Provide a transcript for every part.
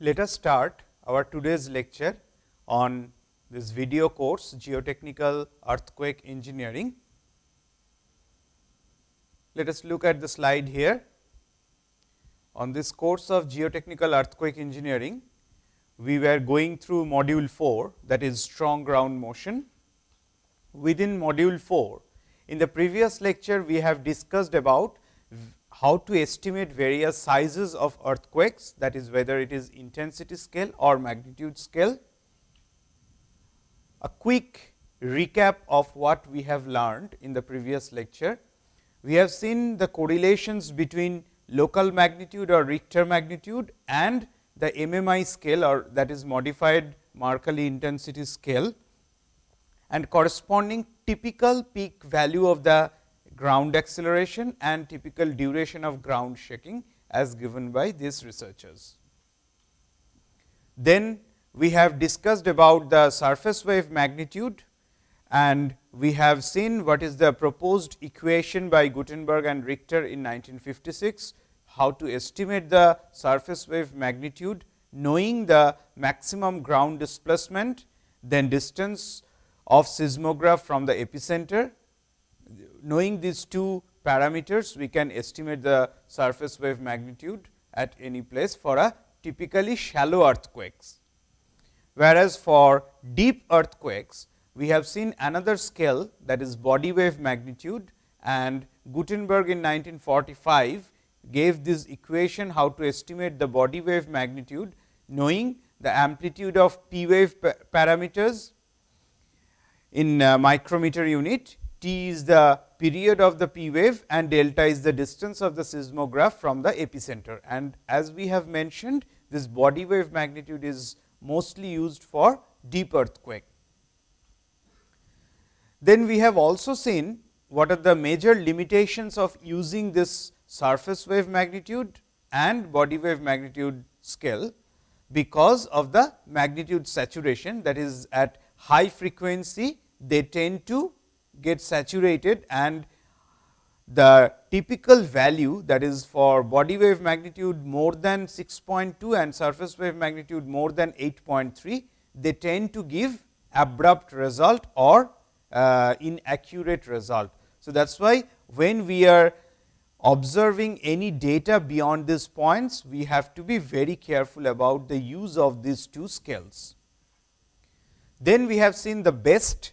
Let us start our today's lecture on this video course Geotechnical Earthquake Engineering. Let us look at the slide here. On this course of Geotechnical Earthquake Engineering, we were going through module 4 that is strong ground motion. Within module 4, in the previous lecture, we have discussed about how to estimate various sizes of earthquakes that is whether it is intensity scale or magnitude scale a quick recap of what we have learned in the previous lecture. We have seen the correlations between local magnitude or Richter magnitude and the MMI scale or that is modified Mercalli intensity scale and corresponding typical peak value of the ground acceleration and typical duration of ground shaking as given by these researchers. Then we have discussed about the surface wave magnitude and we have seen what is the proposed equation by Gutenberg and Richter in 1956, how to estimate the surface wave magnitude knowing the maximum ground displacement, then distance of seismograph from the epicenter. Knowing these two parameters, we can estimate the surface wave magnitude at any place for a typically shallow earthquakes. Whereas for deep earthquakes, we have seen another scale that is body wave magnitude and Gutenberg in 1945 gave this equation how to estimate the body wave magnitude knowing the amplitude of p wave parameters in uh, micrometer unit, t is the period of the p wave and delta is the distance of the seismograph from the epicenter. And as we have mentioned this body wave magnitude is mostly used for deep earthquake. Then we have also seen what are the major limitations of using this surface wave magnitude and body wave magnitude scale, because of the magnitude saturation that is at high frequency they tend to get saturated and the typical value that is for body wave magnitude more than 6.2 and surface wave magnitude more than 8.3, they tend to give abrupt result or uh, inaccurate result. So, that is why when we are observing any data beyond these points, we have to be very careful about the use of these two scales. Then we have seen the best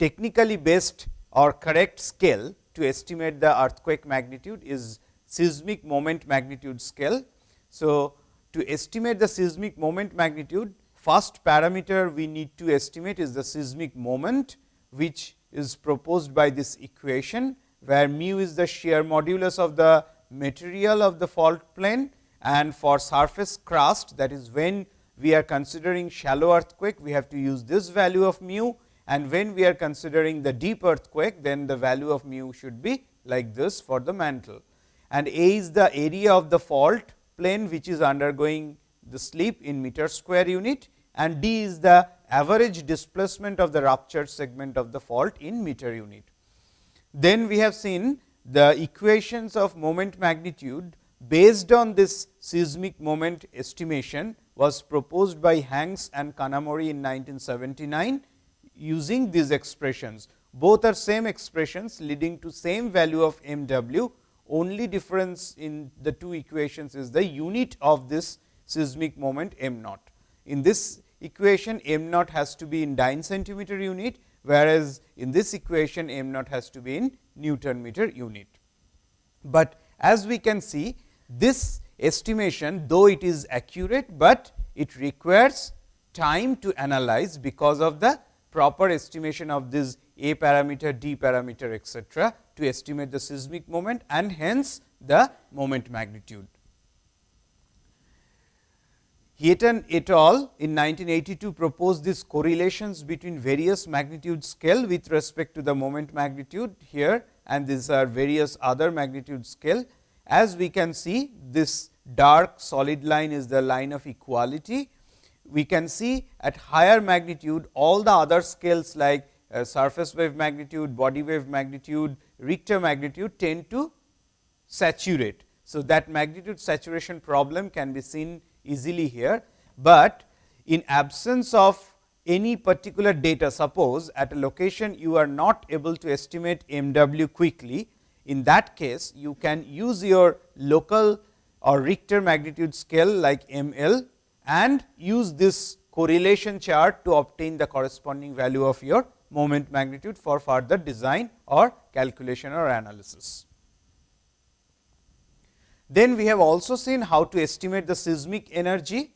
technically best or correct scale to estimate the earthquake magnitude is seismic moment magnitude scale. So, to estimate the seismic moment magnitude, first parameter we need to estimate is the seismic moment, which is proposed by this equation, where mu is the shear modulus of the material of the fault plane and for surface crust that is when we are considering shallow earthquake, we have to use this value of mu and when we are considering the deep earthquake, then the value of mu should be like this for the mantle. And A is the area of the fault plane, which is undergoing the slip in meter square unit and D is the average displacement of the ruptured segment of the fault in meter unit. Then we have seen the equations of moment magnitude based on this seismic moment estimation was proposed by Hanks and Kanamori in 1979 using these expressions. Both are same expressions leading to same value of m w, only difference in the two equations is the unit of this seismic moment m naught. In this equation m naught has to be in dyne centimeter unit, whereas, in this equation m naught has to be in Newton meter unit. But as we can see this estimation though it is accurate, but it requires time to analyze because of the proper estimation of this A parameter, D parameter etcetera to estimate the seismic moment and hence the moment magnitude. Heaton et al. in 1982 proposed these correlations between various magnitude scale with respect to the moment magnitude here and these are various other magnitude scale. As we can see this dark solid line is the line of equality we can see at higher magnitude all the other scales like uh, surface wave magnitude, body wave magnitude, Richter magnitude tend to saturate. So, that magnitude saturation problem can be seen easily here, but in absence of any particular data suppose at a location you are not able to estimate m w quickly. In that case you can use your local or Richter magnitude scale like m l and use this correlation chart to obtain the corresponding value of your moment magnitude for further design or calculation or analysis. Then we have also seen how to estimate the seismic energy,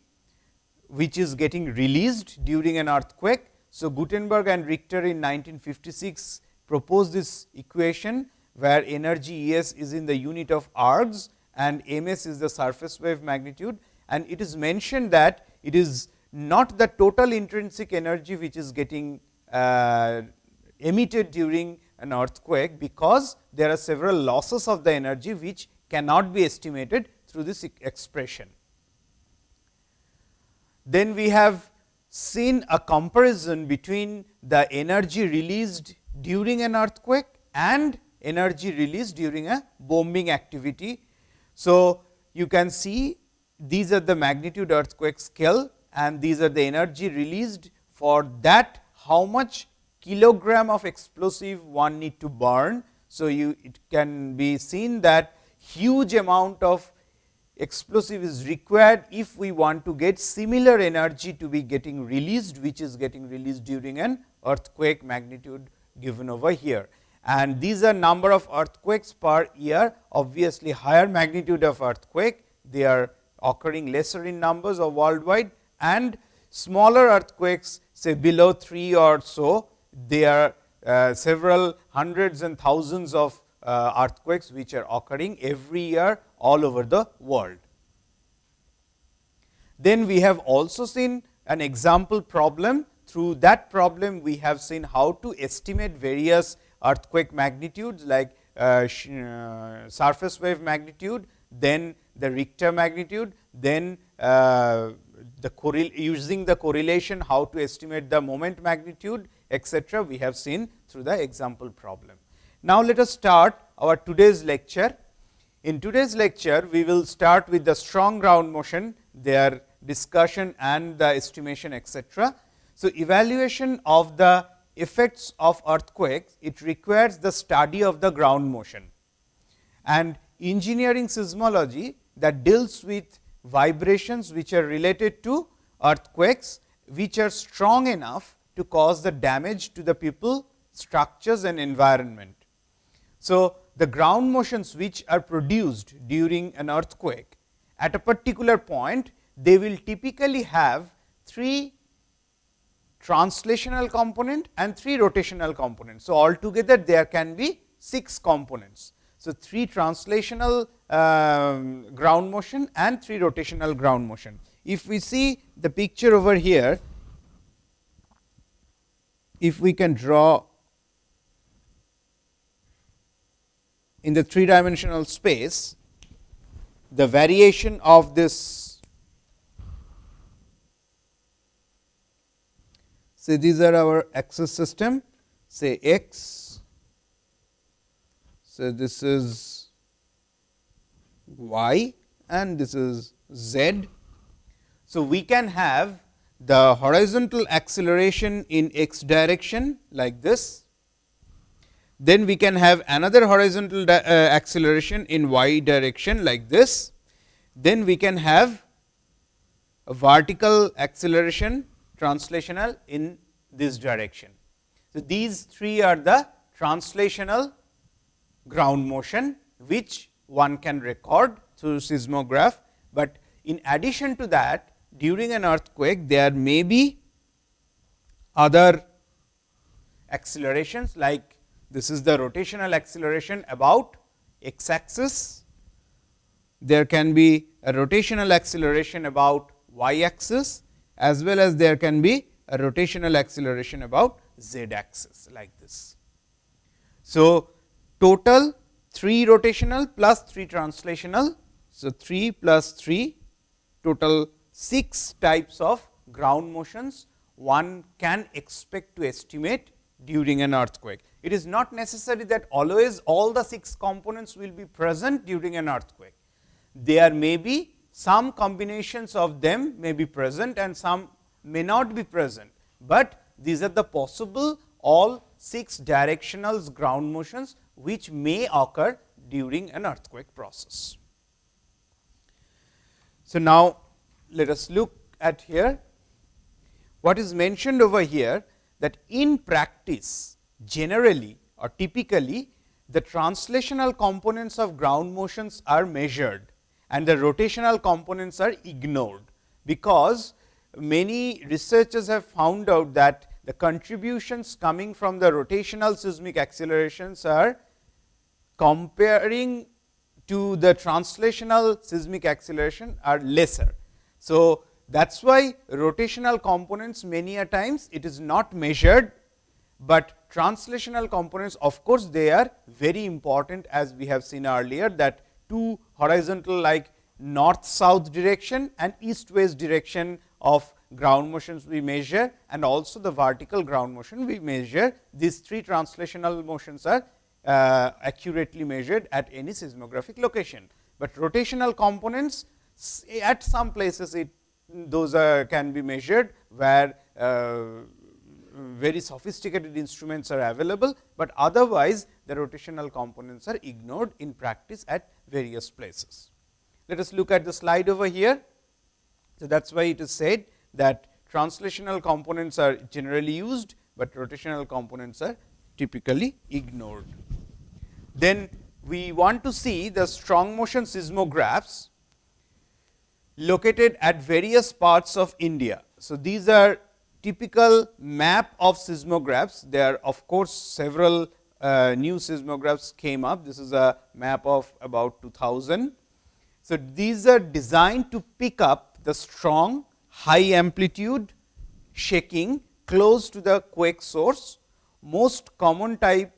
which is getting released during an earthquake. So, Gutenberg and Richter in 1956 proposed this equation, where energy E s is in the unit of ergs and m s is the surface wave magnitude. And it is mentioned that it is not the total intrinsic energy which is getting uh, emitted during an earthquake, because there are several losses of the energy which cannot be estimated through this expression. Then we have seen a comparison between the energy released during an earthquake and energy released during a bombing activity. So, you can see these are the magnitude earthquake scale and these are the energy released for that how much kilogram of explosive one need to burn. So, you it can be seen that huge amount of explosive is required if we want to get similar energy to be getting released, which is getting released during an earthquake magnitude given over here. And these are number of earthquakes per year, obviously higher magnitude of earthquake, they are occurring lesser in numbers or worldwide and smaller earthquakes say below 3 or so, there are uh, several hundreds and thousands of uh, earthquakes which are occurring every year all over the world. Then we have also seen an example problem. Through that problem, we have seen how to estimate various earthquake magnitudes like uh, surface wave magnitude, then the Richter magnitude, then uh, the using the correlation how to estimate the moment magnitude etcetera we have seen through the example problem. Now, let us start our today's lecture. In today's lecture, we will start with the strong ground motion, their discussion and the estimation etcetera. So, evaluation of the effects of earthquakes, it requires the study of the ground motion and engineering seismology that deals with vibrations which are related to earthquakes, which are strong enough to cause the damage to the people, structures and environment. So, the ground motions which are produced during an earthquake at a particular point, they will typically have three translational component and three rotational components. So, altogether there can be six components. So, three translational um, ground motion and three rotational ground motion. If we see the picture over here, if we can draw in the three dimensional space, the variation of this say these are our axis system say x. So, this is y and this is z. So, we can have the horizontal acceleration in x direction like this then we can have another horizontal uh, acceleration in y direction like this. Then we can have a vertical acceleration translational in this direction. So, these three are the translational ground motion, which one can record through seismograph, but in addition to that during an earthquake there may be other accelerations like this is the rotational acceleration about x axis. There can be a rotational acceleration about y axis as well as there can be a rotational acceleration about z axis like this. So, total 3 rotational plus 3 translational. So, 3 plus 3 total 6 types of ground motions one can expect to estimate during an earthquake. It is not necessary that always all the 6 components will be present during an earthquake. There may be some combinations of them may be present and some may not be present, but these are the possible all 6 directional ground motions which may occur during an earthquake process. So, now let us look at here what is mentioned over here that in practice generally or typically the translational components of ground motions are measured and the rotational components are ignored, because many researchers have found out that the contributions coming from the rotational seismic accelerations are comparing to the translational seismic acceleration are lesser. So, that is why rotational components many a times it is not measured, but translational components of course, they are very important as we have seen earlier that two horizontal like north south direction and east west direction of ground motions we measure and also the vertical ground motion we measure. These three translational motions are uh, accurately measured at any seismographic location, but rotational components at some places it those are can be measured where uh, very sophisticated instruments are available, but otherwise the rotational components are ignored in practice at various places. Let us look at the slide over here. So, that is why it is said that translational components are generally used, but rotational components are typically ignored. Then we want to see the strong motion seismographs located at various parts of India. So, these are typical map of seismographs. There are of course, several uh, new seismographs came up. This is a map of about 2000. So, these are designed to pick up the strong high amplitude shaking close to the quake source. Most common type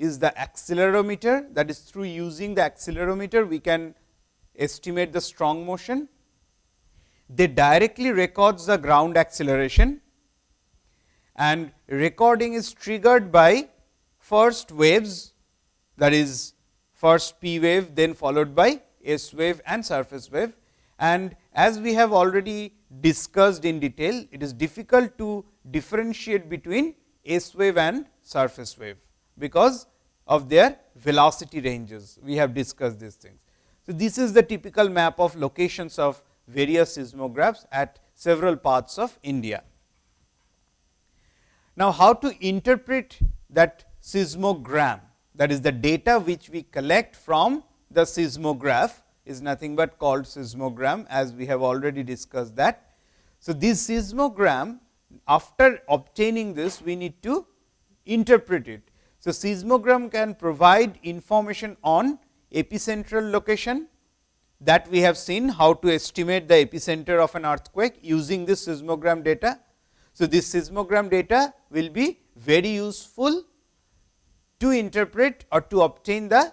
is the accelerometer that is through using the accelerometer we can estimate the strong motion. They directly records the ground acceleration and recording is triggered by first waves that is first P wave then followed by S wave and surface wave. And as we have already discussed in detail, it is difficult to differentiate between S wave and surface wave, because of their velocity ranges. We have discussed these things. So, this is the typical map of locations of various seismographs at several parts of India. Now, how to interpret that seismogram that is the data which we collect from the seismograph is nothing but called seismogram as we have already discussed that. So, this seismogram after obtaining this we need to interpret it. So, seismogram can provide information on epicentral location that we have seen how to estimate the epicenter of an earthquake using this seismogram data. So, this seismogram data will be very useful to interpret or to obtain the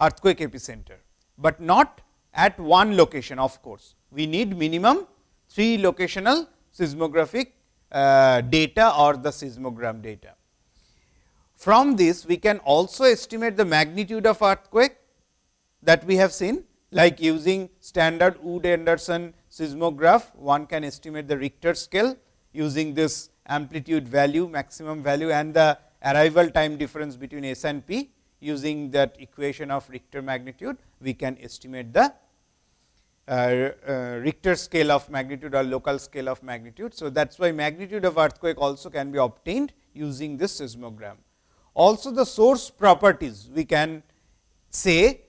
earthquake epicenter, but not at one location of course. We need minimum 3 locational seismographic uh, data or the seismogram data. From this we can also estimate the magnitude of earthquake that we have seen like using standard Wood Anderson seismograph one can estimate the Richter scale using this amplitude value maximum value and the arrival time difference between S and P using that equation of Richter magnitude, we can estimate the uh, uh, Richter scale of magnitude or local scale of magnitude. So, that is why magnitude of earthquake also can be obtained using this seismogram. Also the source properties we can say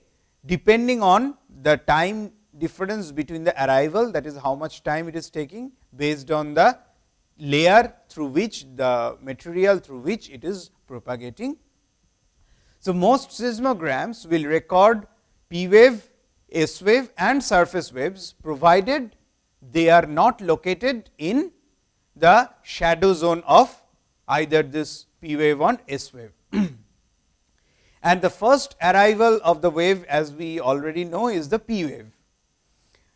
depending on the time difference between the arrival that is how much time it is taking based on the layer through which the material through which it is propagating. So, most seismograms will record P wave, S wave and surface waves provided they are not located in the shadow zone of either this P wave or S wave. and the first arrival of the wave as we already know is the P wave.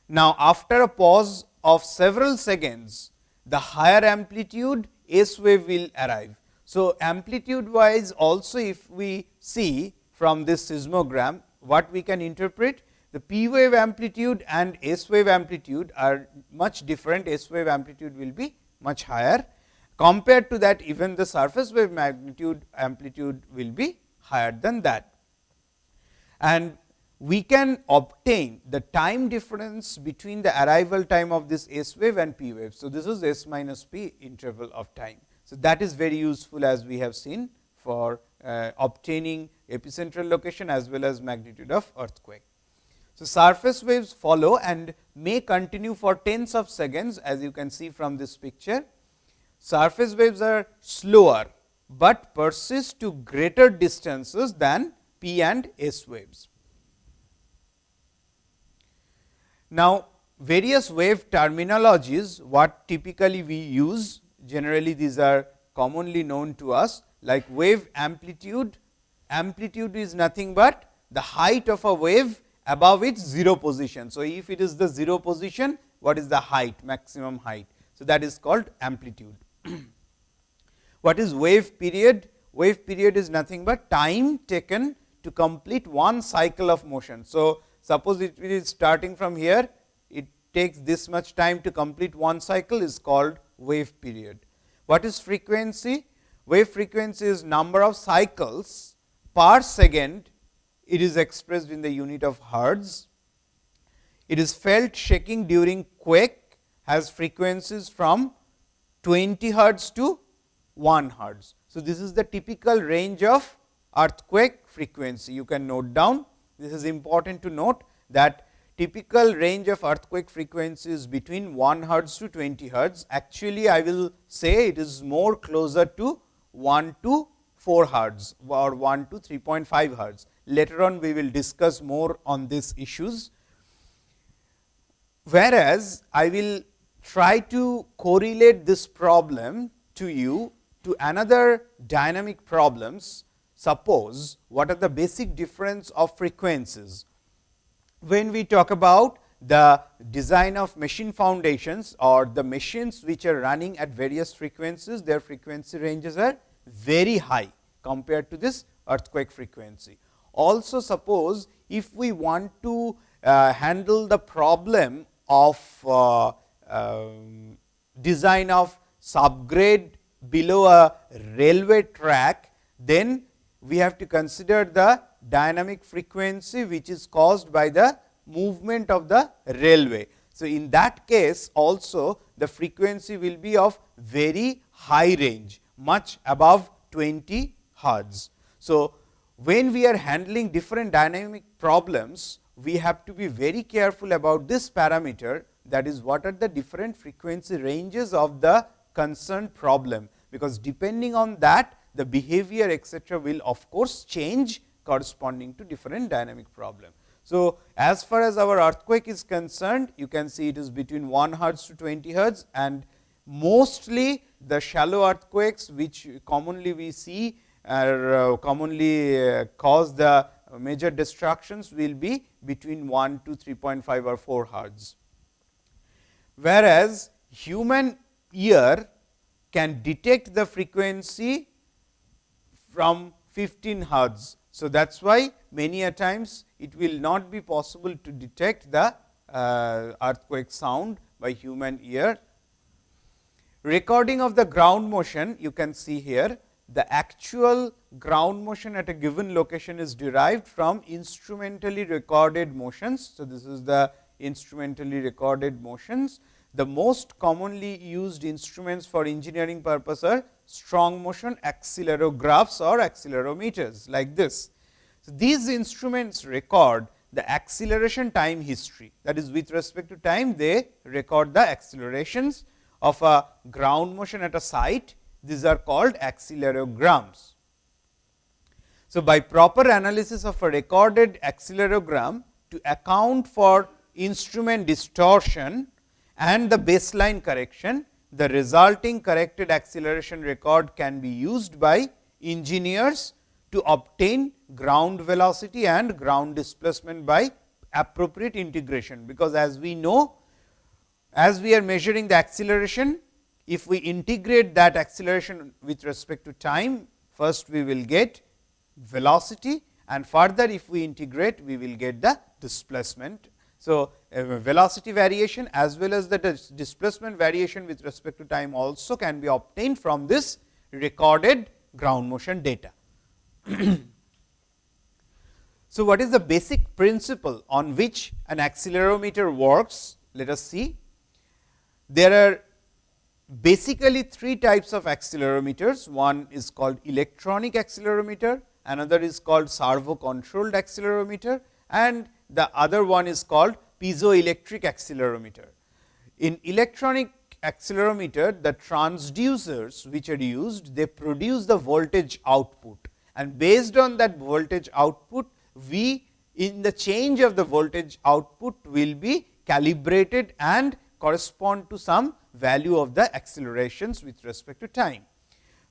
Now, after a pause of several seconds, the higher amplitude S wave will arrive. So, amplitude wise also if we see from this seismogram what we can interpret the p wave amplitude and s wave amplitude are much different, s wave amplitude will be much higher. Compared to that even the surface wave magnitude amplitude will be higher than that. And we can obtain the time difference between the arrival time of this S wave and P wave. So, this is S minus P interval of time. So, that is very useful as we have seen for uh, obtaining epicentral location as well as magnitude of earthquake. So, surface waves follow and may continue for tens of seconds as you can see from this picture. Surface waves are slower, but persist to greater distances than P and S waves. Now, various wave terminologies what typically we use generally these are commonly known to us like wave amplitude. Amplitude is nothing but the height of a wave above its 0 position. So, if it is the 0 position what is the height maximum height. So, that is called amplitude. what is wave period? Wave period is nothing but time taken to complete one cycle of motion. So, Suppose it is starting from here, it takes this much time to complete one cycle is called wave period. What is frequency? Wave frequency is number of cycles per second, it is expressed in the unit of hertz. It is felt shaking during quake has frequencies from 20 hertz to 1 hertz. So, this is the typical range of earthquake frequency. You can note down this is important to note that typical range of earthquake frequency is between 1 hertz to 20 hertz. Actually, I will say it is more closer to 1 to 4 hertz or 1 to 3.5 hertz. Later on, we will discuss more on these issues. Whereas, I will try to correlate this problem to you to another dynamic problems suppose what are the basic difference of frequencies. When we talk about the design of machine foundations or the machines which are running at various frequencies, their frequency ranges are very high compared to this earthquake frequency. Also suppose if we want to uh, handle the problem of uh, um, design of subgrade below a railway track, then we have to consider the dynamic frequency which is caused by the movement of the railway. So, in that case also the frequency will be of very high range much above 20 hertz. So, when we are handling different dynamic problems, we have to be very careful about this parameter that is what are the different frequency ranges of the concerned problem, because depending on that the behavior etc., will of course change corresponding to different dynamic problem. So, as far as our earthquake is concerned, you can see it is between 1 hertz to 20 hertz and mostly the shallow earthquakes which commonly we see are uh, commonly uh, cause the major destructions will be between 1 to 3.5 or 4 hertz. Whereas, human ear can detect the frequency from 15 hertz. So, that is why many a times it will not be possible to detect the uh, earthquake sound by human ear. Recording of the ground motion you can see here the actual ground motion at a given location is derived from instrumentally recorded motions. So, this is the instrumentally recorded motions. The most commonly used instruments for engineering purpose are strong motion accelerographs or accelerometers like this. So, these instruments record the acceleration time history that is with respect to time they record the accelerations of a ground motion at a site these are called accelerograms. So, by proper analysis of a recorded accelerogram to account for instrument distortion and the baseline correction the resulting corrected acceleration record can be used by engineers to obtain ground velocity and ground displacement by appropriate integration. Because as we know, as we are measuring the acceleration, if we integrate that acceleration with respect to time, first we will get velocity and further if we integrate we will get the displacement. So, uh, velocity variation as well as the dis displacement variation with respect to time also can be obtained from this recorded ground motion data. so, what is the basic principle on which an accelerometer works? Let us see. There are basically three types of accelerometers. One is called electronic accelerometer, another is called servo controlled accelerometer and the other one is called piezoelectric accelerometer. In electronic accelerometer, the transducers which are used, they produce the voltage output and based on that voltage output, we in the change of the voltage output will be calibrated and correspond to some value of the accelerations with respect to time.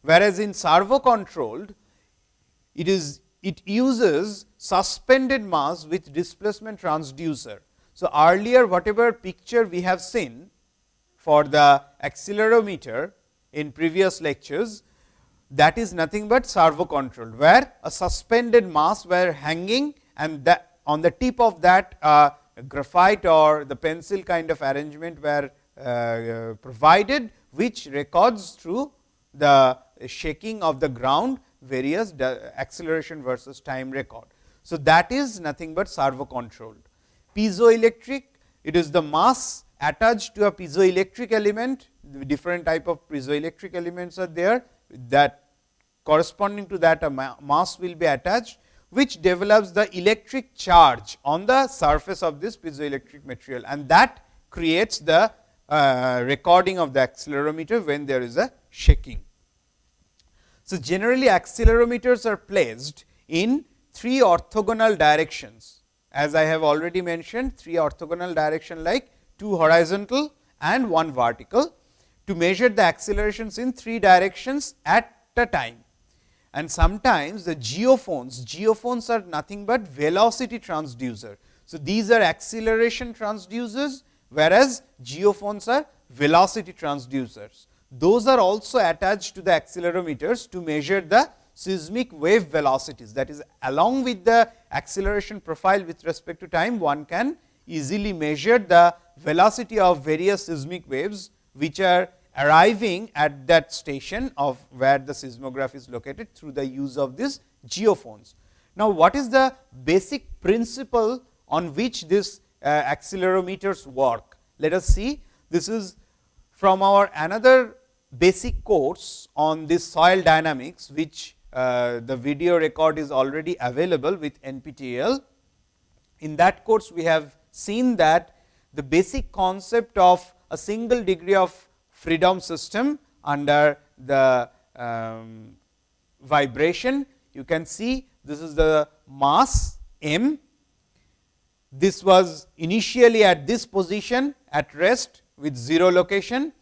Whereas, in servo controlled, it is it uses suspended mass with displacement transducer. So, earlier whatever picture we have seen for the accelerometer in previous lectures, that is nothing but servo controlled, where a suspended mass were hanging and that on the tip of that uh, graphite or the pencil kind of arrangement were uh, provided, which records through the shaking of the ground various acceleration versus time record. So, that is nothing but servo controlled. Piezoelectric, it is the mass attached to a piezoelectric element, different type of piezoelectric elements are there that corresponding to that a mass will be attached, which develops the electric charge on the surface of this piezoelectric material and that creates the uh, recording of the accelerometer when there is a shaking. So, generally accelerometers are placed in three orthogonal directions as I have already mentioned three orthogonal direction like two horizontal and one vertical to measure the accelerations in three directions at a time. And sometimes the geophones, geophones are nothing but velocity transducer. So, these are acceleration transducers whereas geophones are velocity transducers. Those are also attached to the accelerometers to measure the seismic wave velocities. That is along with the acceleration profile with respect to time, one can easily measure the velocity of various seismic waves, which are arriving at that station of where the seismograph is located through the use of these geophones. Now, what is the basic principle on which this uh, accelerometers work. Let us see this is from our another basic course on this soil dynamics, which uh, the video record is already available with NPTEL. In that course, we have seen that the basic concept of a single degree of freedom system under the um, vibration. You can see this is the mass m this was initially at this position at rest with 0 location.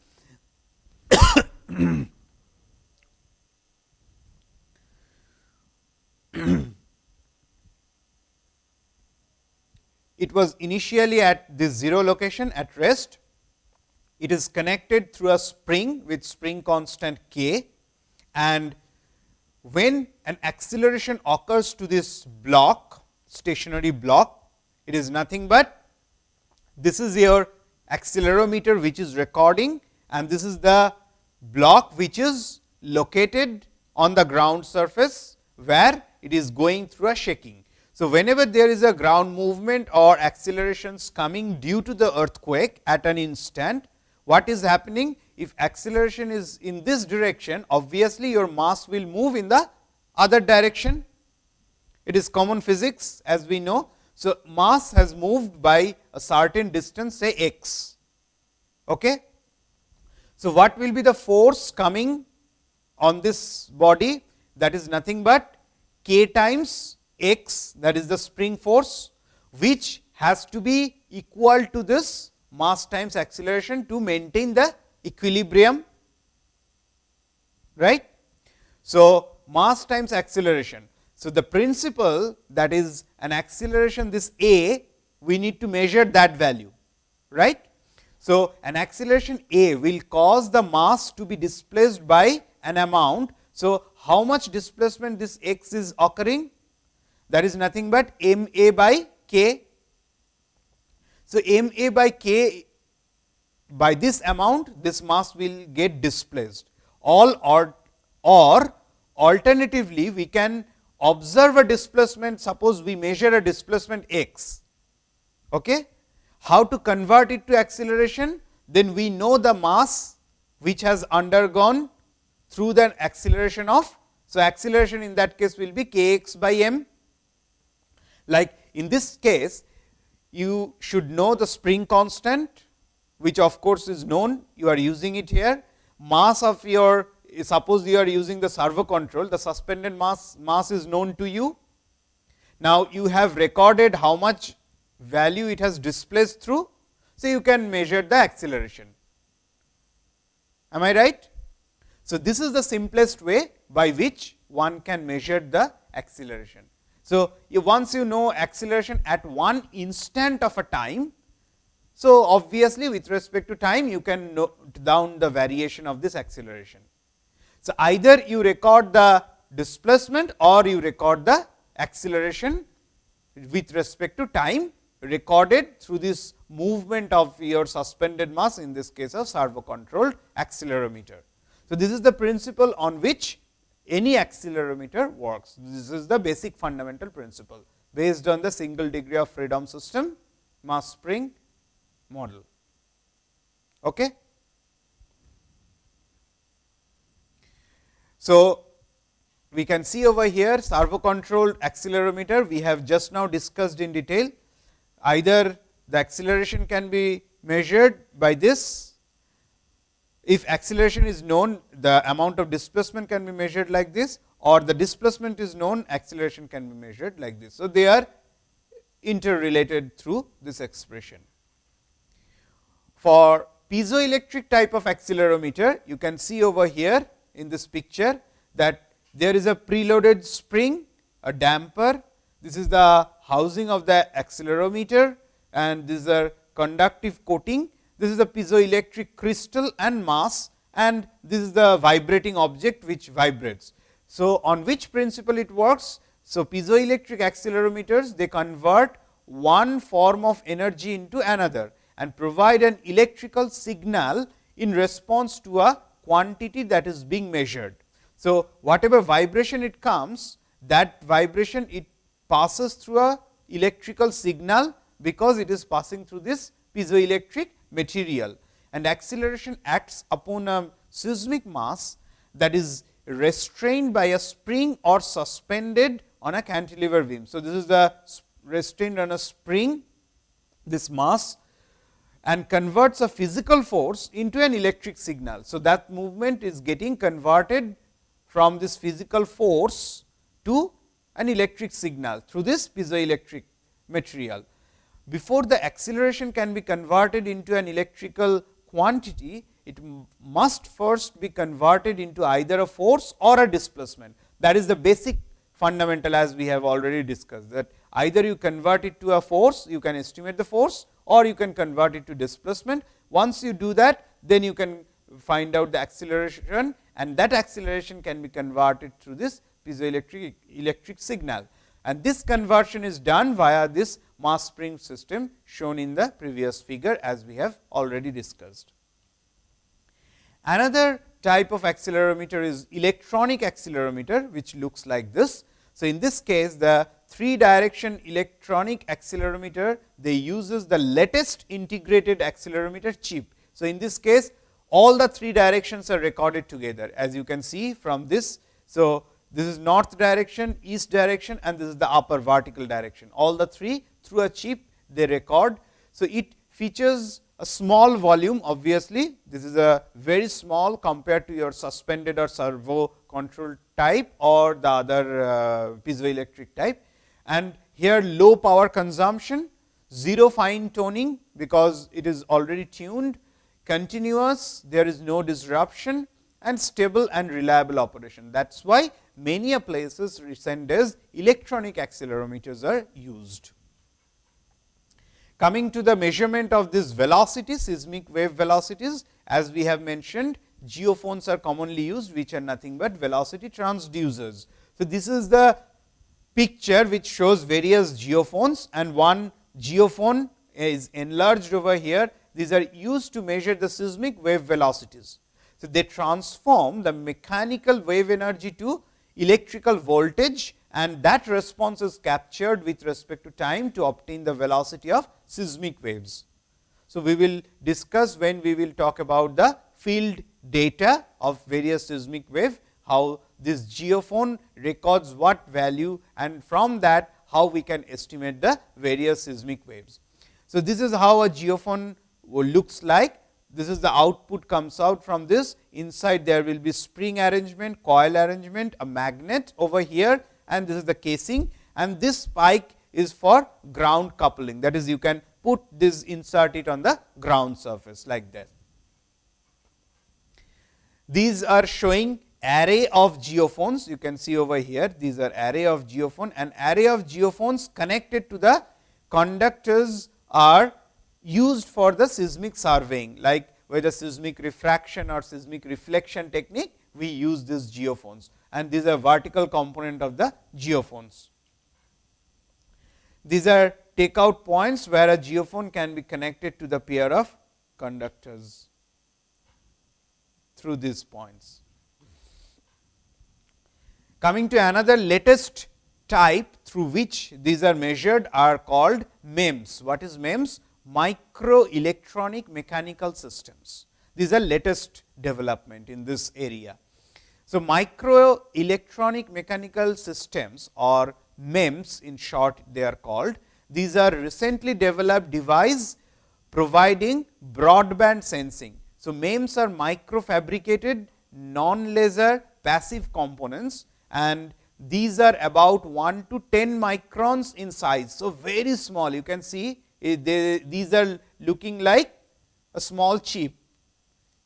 It was initially at this 0 location at rest. It is connected through a spring with spring constant k and when an acceleration occurs to this block stationary block it is nothing but this is your accelerometer which is recording and this is the block which is located on the ground surface where it is going through a shaking. So, whenever there is a ground movement or accelerations coming due to the earthquake at an instant, what is happening? If acceleration is in this direction, obviously your mass will move in the other direction. It is common physics as we know. So, mass has moved by a certain distance say x. Okay. So, what will be the force coming on this body that is nothing but k times x that is the spring force which has to be equal to this mass times acceleration to maintain the equilibrium right. So, mass times acceleration so, the principle that is an acceleration this a we need to measure that value right. So, an acceleration a will cause the mass to be displaced by an amount. So, how much displacement this x is occurring that is nothing but m a by k. So, m a by k by this amount this mass will get displaced all or or alternatively we can observe a displacement suppose we measure a displacement x. Okay? How to convert it to acceleration? Then we know the mass which has undergone through the acceleration of. So, acceleration in that case will be k x by m. Like in this case, you should know the spring constant, which of course is known, you are using it here. Mass of your suppose you are using the servo control, the suspended mass, mass is known to you. Now, you have recorded how much value it has displaced through. So, you can measure the acceleration. Am I right? So, this is the simplest way by which one can measure the acceleration. So, once you know acceleration at one instant of a time, so obviously with respect to time you can note down the variation of this acceleration. So, either you record the displacement or you record the acceleration with respect to time recorded through this movement of your suspended mass in this case of servo controlled accelerometer. So, this is the principle on which any accelerometer works. This is the basic fundamental principle based on the single degree of freedom system mass spring model. Okay. So, we can see over here servo controlled accelerometer we have just now discussed in detail. Either the acceleration can be measured by this, if acceleration is known the amount of displacement can be measured like this or the displacement is known acceleration can be measured like this. So, they are interrelated through this expression. For piezoelectric type of accelerometer you can see over here in this picture that there is a preloaded spring, a damper. This is the housing of the accelerometer and this is a conductive coating. This is a piezoelectric crystal and mass and this is the vibrating object which vibrates. So, on which principle it works? So, piezoelectric accelerometers they convert one form of energy into another and provide an electrical signal in response to a quantity that is being measured. So, whatever vibration it comes that vibration it passes through a electrical signal, because it is passing through this piezoelectric material and acceleration acts upon a seismic mass that is restrained by a spring or suspended on a cantilever beam. So, this is the restrained on a spring this mass and converts a physical force into an electric signal. So, that movement is getting converted from this physical force to an electric signal through this piezoelectric material. Before the acceleration can be converted into an electrical quantity, it must first be converted into either a force or a displacement. That is the basic fundamental as we have already discussed that either you convert it to a force, you can estimate the force or you can convert it to displacement. Once you do that, then you can find out the acceleration and that acceleration can be converted through this piezoelectric electric signal. And this conversion is done via this mass spring system shown in the previous figure as we have already discussed. Another type of accelerometer is electronic accelerometer, which looks like this. So, in this case the three direction electronic accelerometer they uses the latest integrated accelerometer chip. So, in this case all the three directions are recorded together as you can see from this. So, this is north direction, east direction and this is the upper vertical direction. All the three through a chip they record. So, it features a small volume obviously, this is a very small compared to your suspended or servo control type or the other uh, piezoelectric type. And here low power consumption, zero fine tuning because it is already tuned, continuous, there is no disruption and stable and reliable operation. That is why many places recent days electronic accelerometers are used. Coming to the measurement of this velocity, seismic wave velocities, as we have mentioned, geophones are commonly used, which are nothing but velocity transducers. So, this is the picture which shows various geophones and one geophone is enlarged over here. These are used to measure the seismic wave velocities. So, they transform the mechanical wave energy to electrical voltage and that response is captured with respect to time to obtain the velocity of seismic waves. So, we will discuss when we will talk about the field data of various seismic wave, how this geophone records what value and from that how we can estimate the various seismic waves. So, this is how a geophone looks like. This is the output comes out from this. Inside there will be spring arrangement, coil arrangement, a magnet over here and this is the casing and this spike is for ground coupling. That is you can put this insert it on the ground surface like that. These are showing array of geophones you can see over here these are array of geophone and array of geophones connected to the conductors are used for the seismic surveying like whether seismic refraction or seismic reflection technique we use these geophones and these are vertical component of the geophones. These are takeout points where a geophone can be connected to the pair of conductors through these points. Coming to another latest type through which these are measured are called MEMS. What is MEMS? Micro electronic mechanical systems. These are latest development in this area. So, micro electronic mechanical systems or MEMS in short they are called. These are recently developed device providing broadband sensing. So, MEMS are micro fabricated non laser passive components and these are about 1 to 10 microns in size. So, very small you can see they, these are looking like a small chip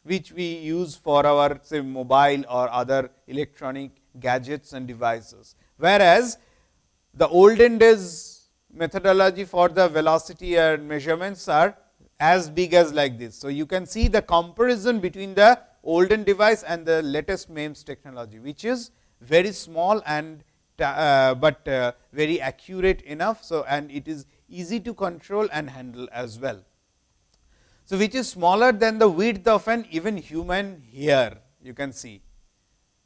which we use for our say mobile or other electronic gadgets and devices. Whereas, the olden days methodology for the velocity and measurements are as big as like this. So, you can see the comparison between the olden device and the latest MEMS technology, which is very small and uh, but uh, very accurate enough. So, and it is easy to control and handle as well. So, which is smaller than the width of an even human hair you can see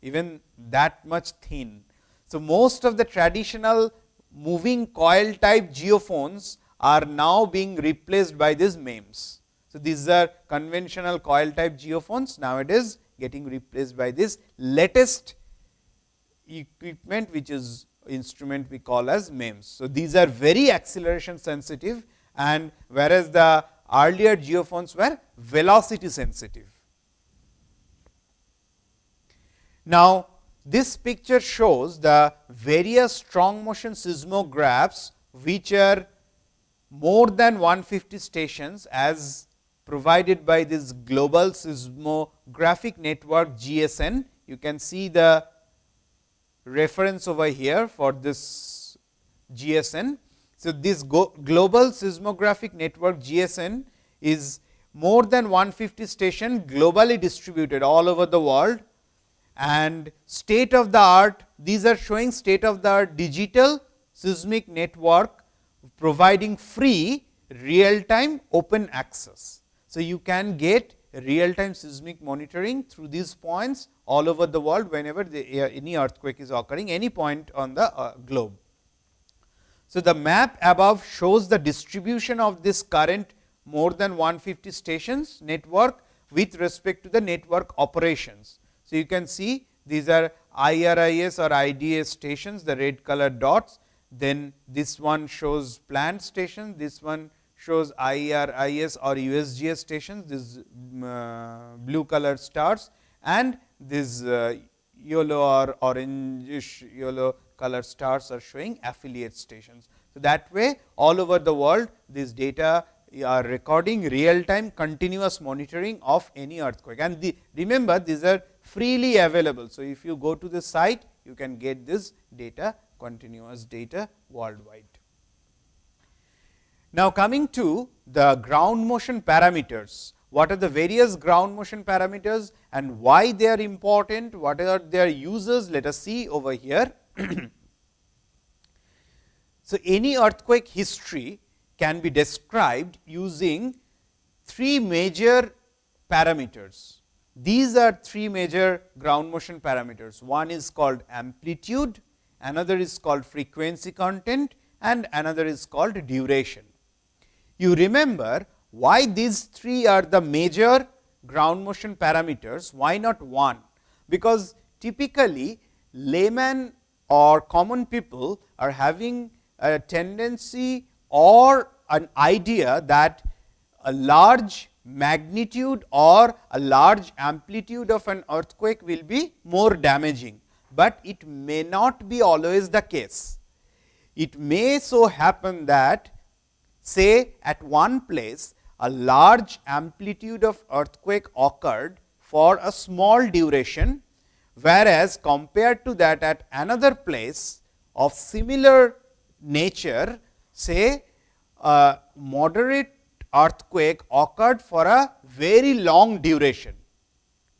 even that much thin. So, most of the traditional moving coil type geophones are now being replaced by these MEMS. So, these are conventional coil type geophones nowadays getting replaced by this latest equipment which is instrument we call as MEMS. So, these are very acceleration sensitive and whereas the earlier geophones were velocity sensitive. Now, this picture shows the various strong motion seismographs, which are more than 150 stations as provided by this global seismographic network GSN. You can see the reference over here for this GSN. So, this global seismographic network GSN is more than 150 station globally distributed all over the world and state of the art these are showing state of the art digital seismic network providing free real time open access. So, you can get real time seismic monitoring through these points all over the world whenever the, any earthquake is occurring any point on the uh, globe. So, the map above shows the distribution of this current more than 150 stations network with respect to the network operations. So, you can see these are IRIS or IDA stations, the red color dots. Then this one shows plant station, this one shows IRIS or USGS stations, these uh, blue color stars and this uh, yellow or orangish yellow color stars are showing affiliate stations. So, that way all over the world this data are recording real time continuous monitoring of any earthquake and the, remember these are freely available. So, if you go to the site you can get this data continuous data worldwide. Now, coming to the ground motion parameters, what are the various ground motion parameters and why they are important, what are their uses, let us see over here. So, any earthquake history can be described using three major parameters. These are three major ground motion parameters. One is called amplitude, another is called frequency content and another is called duration. You remember why these three are the major ground motion parameters, why not one? Because typically layman or common people are having a tendency or an idea that a large magnitude or a large amplitude of an earthquake will be more damaging, but it may not be always the case. It may so happen that say at one place a large amplitude of earthquake occurred for a small duration, whereas compared to that at another place of similar nature say a moderate earthquake occurred for a very long duration,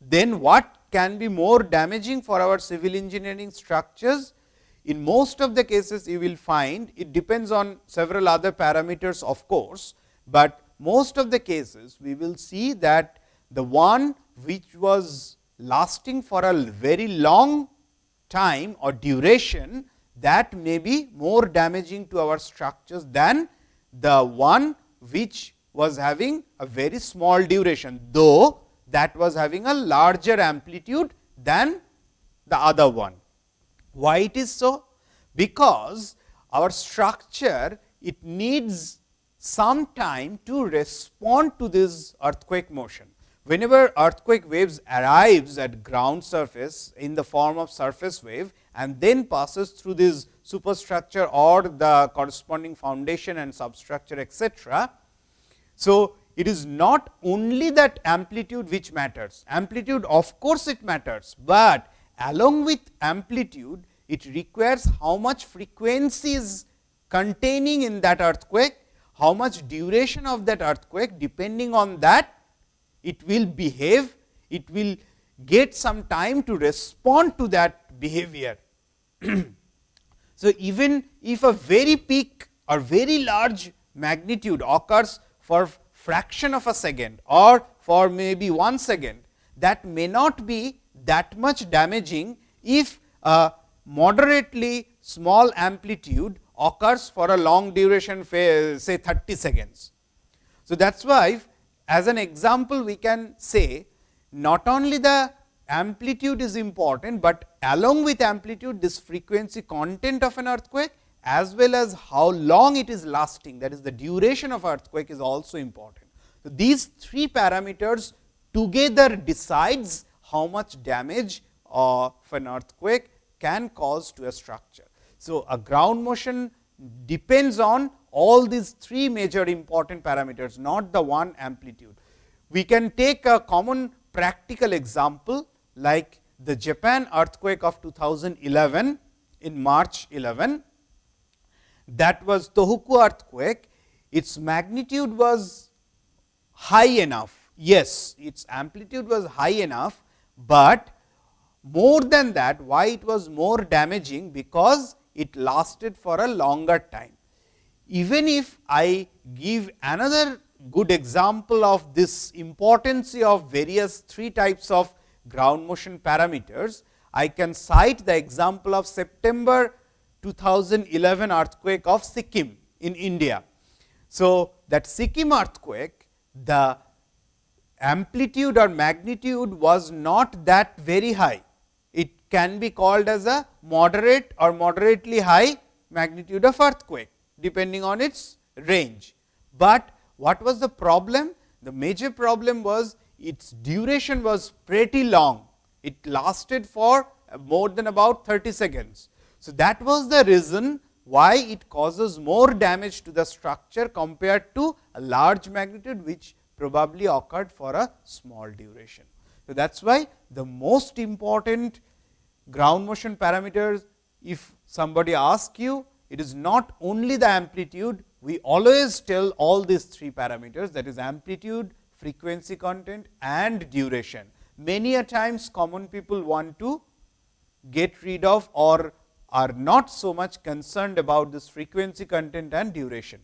then what can be more damaging for our civil engineering structures? In most of the cases you will find it depends on several other parameters of course, but most of the cases we will see that the one which was lasting for a very long time or duration that may be more damaging to our structures than the one which was having a very small duration, though that was having a larger amplitude than the other one. Why it is so? Because our structure it needs some time to respond to this earthquake motion. Whenever earthquake waves arrives at ground surface in the form of surface wave and then passes through this superstructure or the corresponding foundation and substructure etcetera, so, it is not only that amplitude which matters, amplitude of course, it matters, but along with amplitude it requires how much frequency is containing in that earthquake, how much duration of that earthquake depending on that it will behave, it will get some time to respond to that behavior. so, even if a very peak or very large magnitude occurs for fraction of a second or for maybe 1 second that may not be that much damaging if a moderately small amplitude occurs for a long duration say 30 seconds. So, that is why as an example we can say not only the amplitude is important, but along with amplitude this frequency content of an earthquake as well as how long it is lasting that is the duration of earthquake is also important. So, these three parameters together decides how much damage uh, of an earthquake can cause to a structure. So, a ground motion depends on all these three major important parameters not the one amplitude. We can take a common practical example like the Japan earthquake of 2011 in March 11 that was Tohoku earthquake, its magnitude was high enough. Yes, its amplitude was high enough, but more than that why it was more damaging because it lasted for a longer time. Even if I give another good example of this importance of various three types of ground motion parameters, I can cite the example of September 2011 earthquake of Sikkim in India. So, that Sikkim earthquake, the amplitude or magnitude was not that very high. It can be called as a moderate or moderately high magnitude of earthquake, depending on its range. But what was the problem? The major problem was its duration was pretty long. It lasted for more than about 30 seconds. So, that was the reason why it causes more damage to the structure compared to a large magnitude which probably occurred for a small duration. So, that is why the most important ground motion parameters if somebody asks you it is not only the amplitude we always tell all these three parameters that is amplitude, frequency content and duration. Many a times common people want to get rid of or are not so much concerned about this frequency content and duration.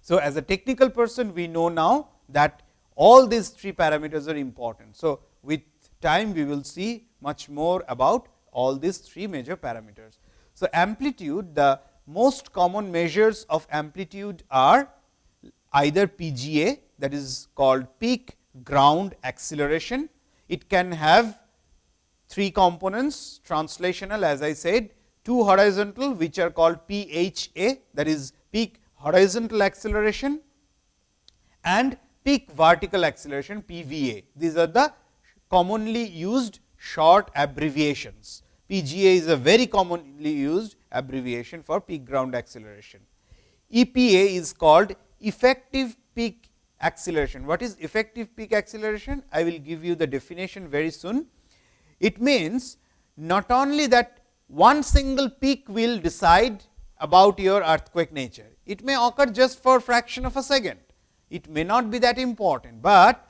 So, as a technical person we know now that all these three parameters are important. So, with time we will see much more about all these three major parameters. So, amplitude the most common measures of amplitude are either PGA that is called peak ground acceleration. It can have three components translational as I said, two horizontal which are called PHA that is peak horizontal acceleration and peak vertical acceleration PVA. These are the commonly used short abbreviations. PGA is a very commonly used abbreviation for peak ground acceleration. EPA is called effective peak acceleration. What is effective peak acceleration? I will give you the definition very soon. It means not only that one single peak will decide about your earthquake nature. It may occur just for fraction of a second. It may not be that important, but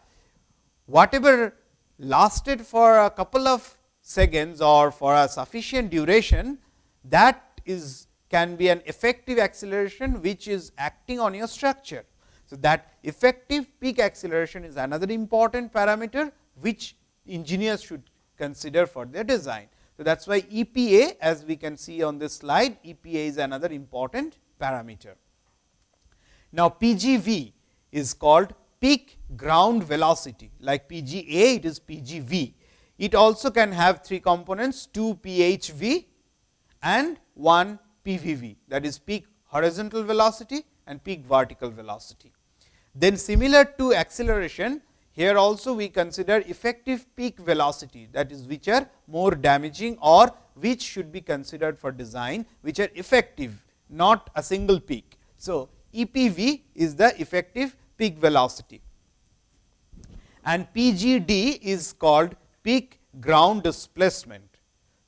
whatever lasted for a couple of seconds or for a sufficient duration that is can be an effective acceleration which is acting on your structure. So, that effective peak acceleration is another important parameter which engineers should consider for their design. So, that is why EPA as we can see on this slide EPA is another important parameter. Now, PGV is called peak ground velocity like PGA it is PGV. It also can have three components 2 PHV and 1 PVV that is peak horizontal velocity and peak vertical velocity. Then similar to acceleration here also we consider effective peak velocity that is which are more damaging or which should be considered for design which are effective not a single peak. So, EPV is the effective peak velocity and PGD is called peak ground displacement.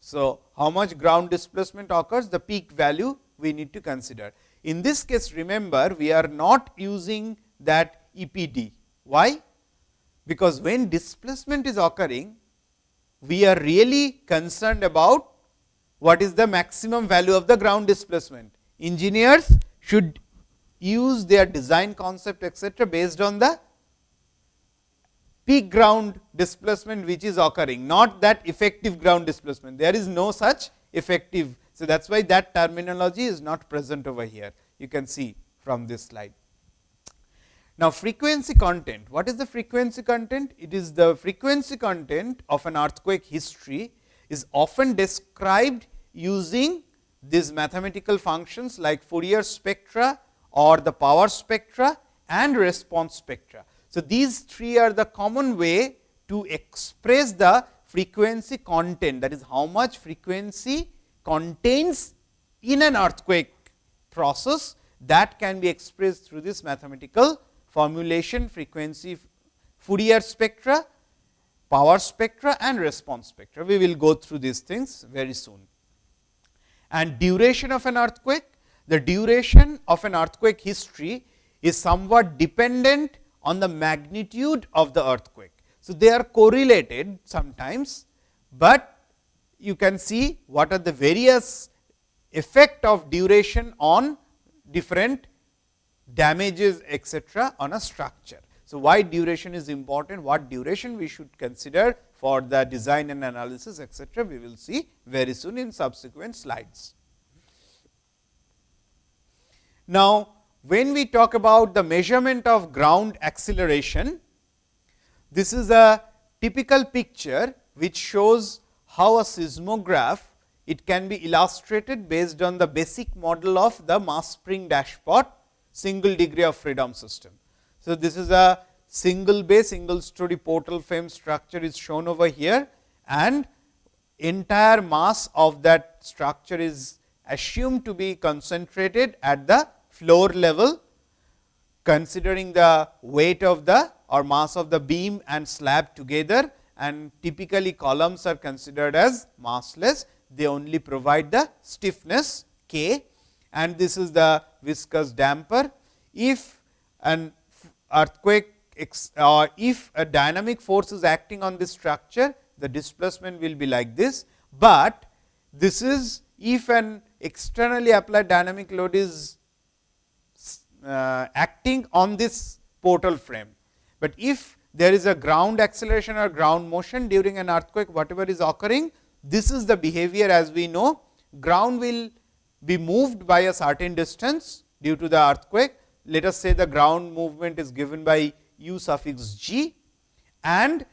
So, how much ground displacement occurs the peak value we need to consider. In this case remember we are not using that EPD. Why? Because when displacement is occurring we are really concerned about what is the maximum value of the ground displacement. Engineers should use their design concept etcetera based on the peak ground displacement which is occurring, not that effective ground displacement. There is no such effective. So, that is why that terminology is not present over here. You can see from this slide. Now, frequency content. What is the frequency content? It is the frequency content of an earthquake history is often described using these mathematical functions like Fourier spectra or the power spectra and response spectra. So, these three are the common way to express the frequency content that is how much frequency contains in an earthquake process that can be expressed through this mathematical formulation frequency Fourier spectra, power spectra and response spectra. We will go through these things very soon. And duration of an earthquake, the duration of an earthquake history is somewhat dependent on the magnitude of the earthquake. So, they are correlated sometimes, but you can see what are the various effect of duration on different damages etcetera on a structure. So, why duration is important, what duration we should consider for the design and analysis etcetera, we will see very soon in subsequent slides. Now, when we talk about the measurement of ground acceleration, this is a typical picture which shows how a seismograph it can be illustrated based on the basic model of the mass spring dashpot single degree of freedom system. So, this is a single bay single story portal frame structure is shown over here and entire mass of that structure is assumed to be concentrated at the floor level considering the weight of the or mass of the beam and slab together and typically columns are considered as massless. They only provide the stiffness k and this is the viscous damper. If an earthquake or if a dynamic force is acting on this structure, the displacement will be like this, but this is if an externally applied dynamic load is Uh, acting on this portal frame. But if there is a ground acceleration or ground motion during an earthquake whatever is occurring, this is the behavior as we know ground will be moved by a certain distance due to the earthquake. Let us say the ground movement is given by u suffix g and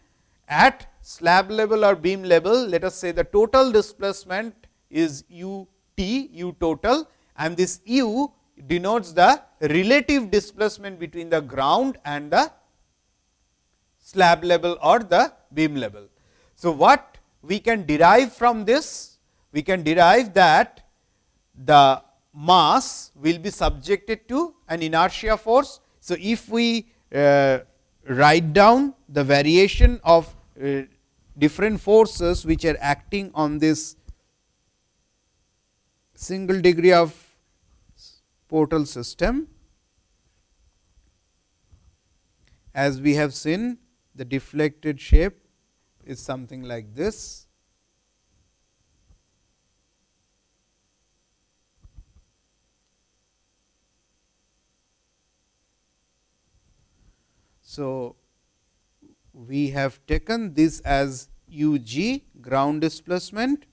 at slab level or beam level let us say the total displacement is u t u total and this u denotes the relative displacement between the ground and the slab level or the beam level. So, what we can derive from this? We can derive that the mass will be subjected to an inertia force. So, if we uh, write down the variation of uh, different forces which are acting on this single degree of portal system. As we have seen the deflected shape is something like this. So, we have taken this as u g ground displacement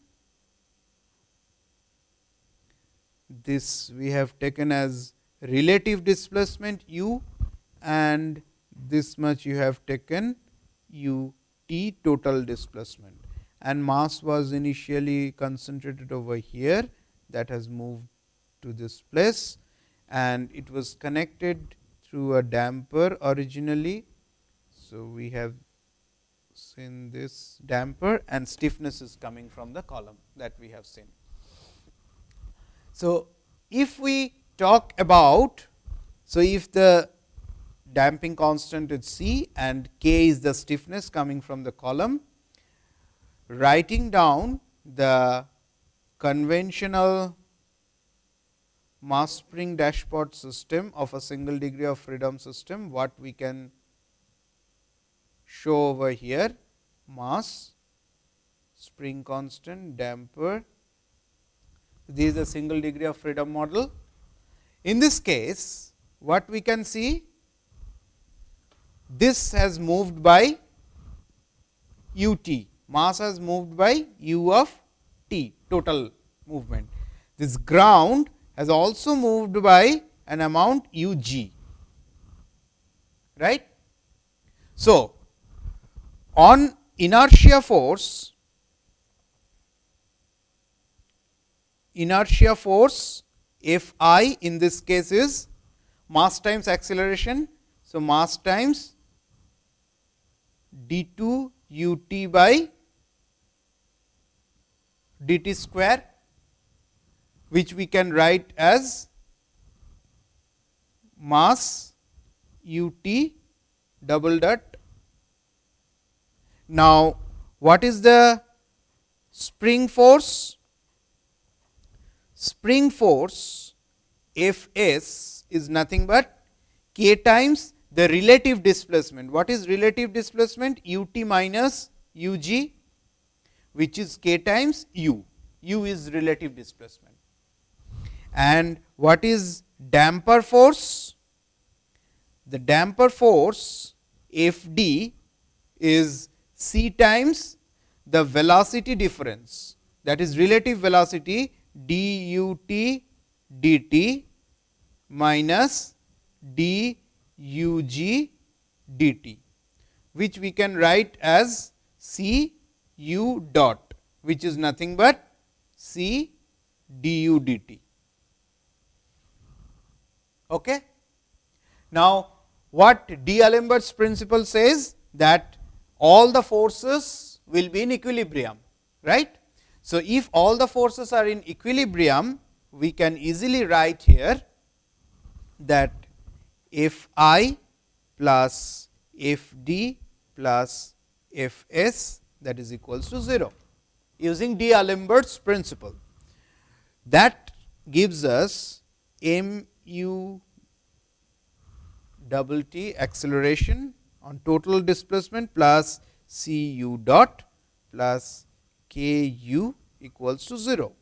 this we have taken as relative displacement u and this much you have taken u t total displacement and mass was initially concentrated over here that has moved to this place and it was connected through a damper originally. So, we have seen this damper and stiffness is coming from the column that we have seen. So, if we talk about, so if the damping constant is C and K is the stiffness coming from the column, writing down the conventional mass spring dashpot system of a single degree of freedom system, what we can show over here mass, spring constant, damper this is a single degree of freedom model. In this case, what we can see, this has moved by u t, mass has moved by u of t, total movement. This ground has also moved by an amount u g, right. So, on inertia force inertia force F i in this case is mass times acceleration. So, mass times d 2 u t by d t square which we can write as mass u t double dot. Now, what is the spring force? Spring force F s is nothing but k times the relative displacement. What is relative displacement? u t minus u g which is k times u, u is relative displacement. And what is damper force? The damper force F d is c times the velocity difference that is relative velocity d u t d t minus d u g d t, which we can write as c u dot, which is nothing but c d u d t. Okay. Now, what D'Alembert's principle says that all the forces will be in equilibrium, right. So, if all the forces are in equilibrium, we can easily write here that F i plus F d plus F s that is equals to 0 using D'Alembert's principle. That gives us m u double t acceleration on total displacement plus c u dot plus k u equals to 0.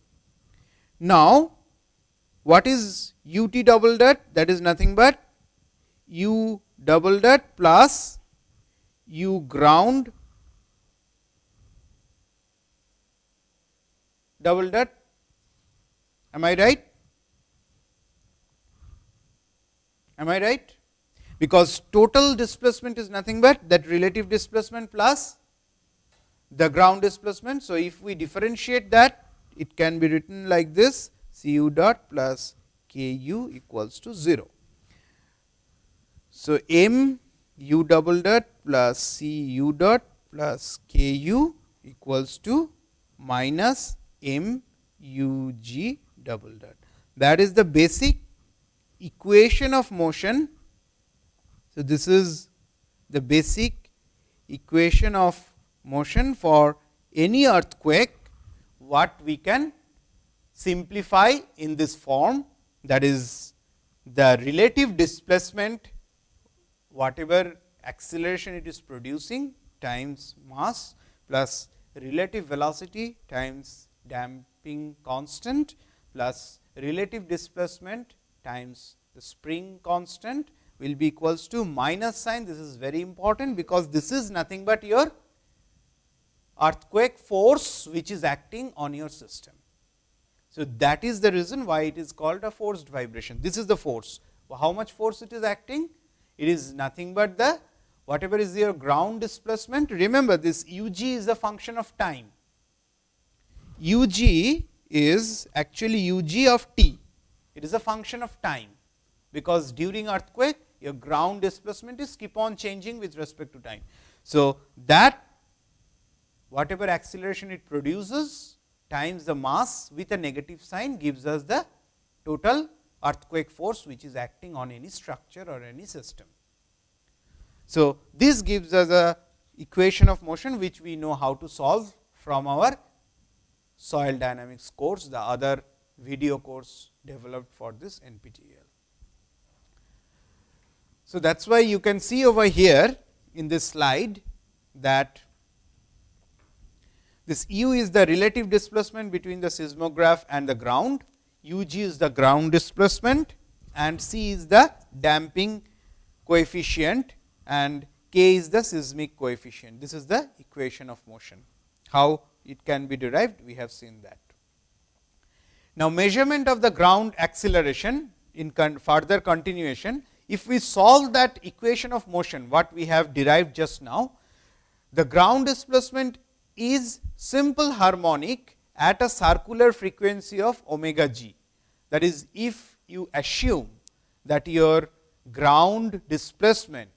Now, what is u t double dot? That is nothing but u double dot plus u ground double dot. Am I right? Am I right? Because total displacement is nothing but that relative displacement plus the ground displacement. So, if we differentiate that it can be written like this C u dot plus k u equals to 0. So, m u double dot plus C u dot plus k u equals to minus m u g double dot. That is the basic equation of motion. So, this is the basic equation of motion for any earthquake what we can simplify in this form that is the relative displacement whatever acceleration it is producing times mass plus relative velocity times damping constant plus relative displacement times the spring constant will be equals to minus sign. This is very important, because this is nothing but your earthquake force which is acting on your system. So, that is the reason why it is called a forced vibration. This is the force. How much force it is acting? It is nothing but the whatever is your ground displacement. Remember this u g is a function of time. u g is actually u g of t. It is a function of time, because during earthquake your ground displacement is keep on changing with respect to time. So, that whatever acceleration it produces times the mass with a negative sign gives us the total earthquake force which is acting on any structure or any system. So, this gives us a equation of motion which we know how to solve from our soil dynamics course, the other video course developed for this NPTEL. So, that is why you can see over here in this slide that this u is the relative displacement between the seismograph and the ground, u g is the ground displacement and c is the damping coefficient and k is the seismic coefficient. This is the equation of motion. How it can be derived? We have seen that. Now, measurement of the ground acceleration in con further continuation, if we solve that equation of motion, what we have derived just now, the ground displacement is simple harmonic at a circular frequency of omega g. That is, if you assume that your ground displacement,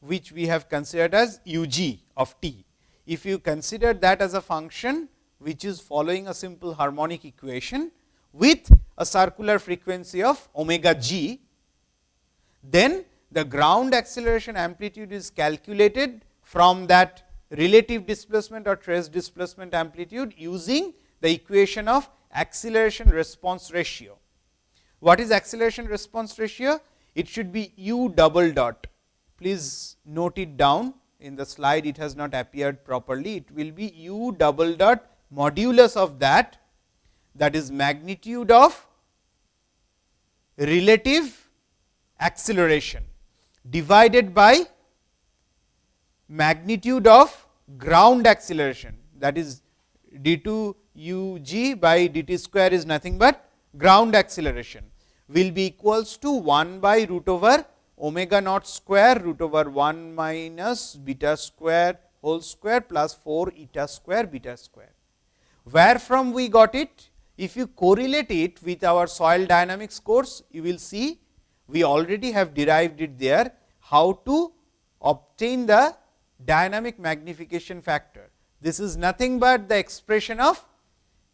which we have considered as u g of t, if you consider that as a function which is following a simple harmonic equation with a circular frequency of omega g, then the ground acceleration amplitude is calculated from that relative displacement or trace displacement amplitude using the equation of acceleration response ratio. What is acceleration response ratio? It should be u double dot. Please note it down in the slide, it has not appeared properly. It will be u double dot modulus of that, that is magnitude of relative acceleration divided by magnitude of ground acceleration that is d 2 u g by d t square is nothing but ground acceleration will be equals to 1 by root over omega naught square root over 1 minus beta square whole square plus 4 eta square beta square. Where from we got it? If you correlate it with our soil dynamics course, you will see we already have derived it there, how to obtain the dynamic magnification factor. This is nothing but the expression of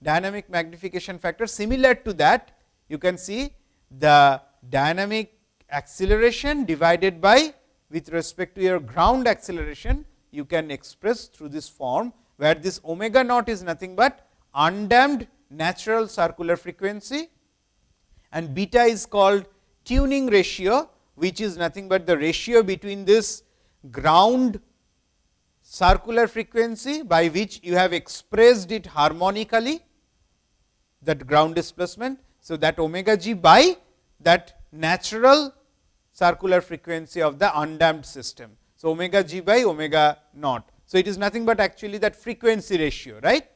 dynamic magnification factor. Similar to that, you can see the dynamic acceleration divided by with respect to your ground acceleration, you can express through this form, where this omega naught is nothing but undamped natural circular frequency and beta is called tuning ratio, which is nothing but the ratio between this ground circular frequency by which you have expressed it harmonically that ground displacement. So, that omega g by that natural circular frequency of the undamped system. So, omega g by omega naught. So, it is nothing but actually that frequency ratio right.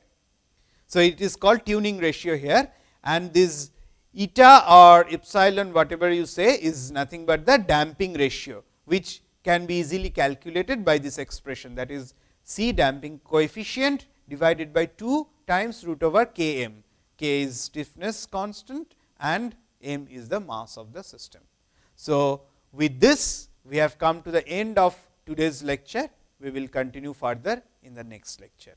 So, it is called tuning ratio here and this eta or epsilon whatever you say is nothing but the damping ratio, which can be easily calculated by this expression that is C damping coefficient divided by 2 times root over k m. k is stiffness constant and m is the mass of the system. So, with this we have come to the end of today's lecture. We will continue further in the next lecture.